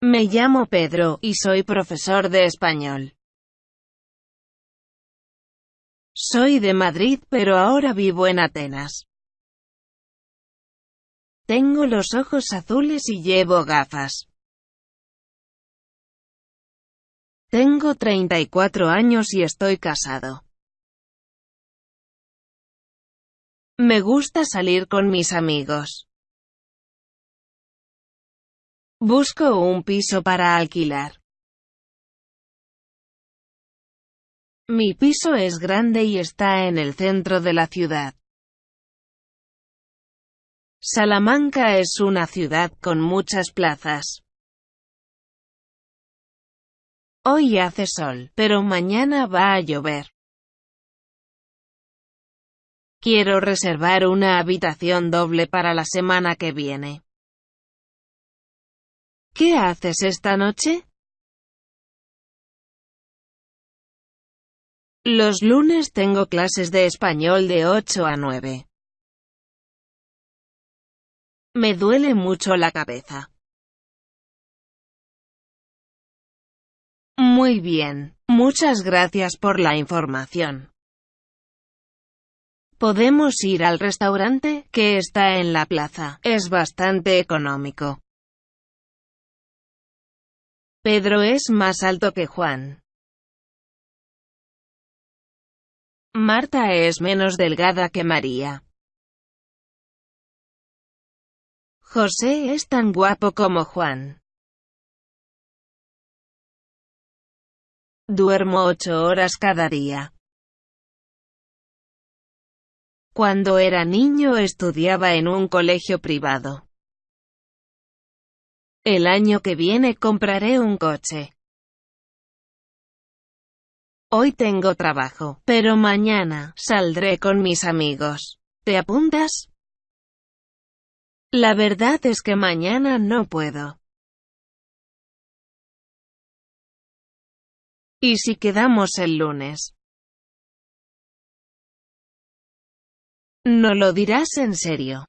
Me llamo Pedro, y soy profesor de español. Soy de Madrid pero ahora vivo en Atenas. Tengo los ojos azules y llevo gafas. Tengo 34 años y estoy casado. Me gusta salir con mis amigos. Busco un piso para alquilar. Mi piso es grande y está en el centro de la ciudad. Salamanca es una ciudad con muchas plazas. Hoy hace sol, pero mañana va a llover. Quiero reservar una habitación doble para la semana que viene. ¿Qué haces esta noche? Los lunes tengo clases de español de 8 a 9. Me duele mucho la cabeza. Muy bien, muchas gracias por la información. Podemos ir al restaurante, que está en la plaza. Es bastante económico. Pedro es más alto que Juan. Marta es menos delgada que María. José es tan guapo como Juan. Duermo ocho horas cada día. Cuando era niño estudiaba en un colegio privado. El año que viene compraré un coche. Hoy tengo trabajo, pero mañana saldré con mis amigos. ¿Te apuntas? La verdad es que mañana no puedo. ¿Y si quedamos el lunes? ¿No lo dirás en serio?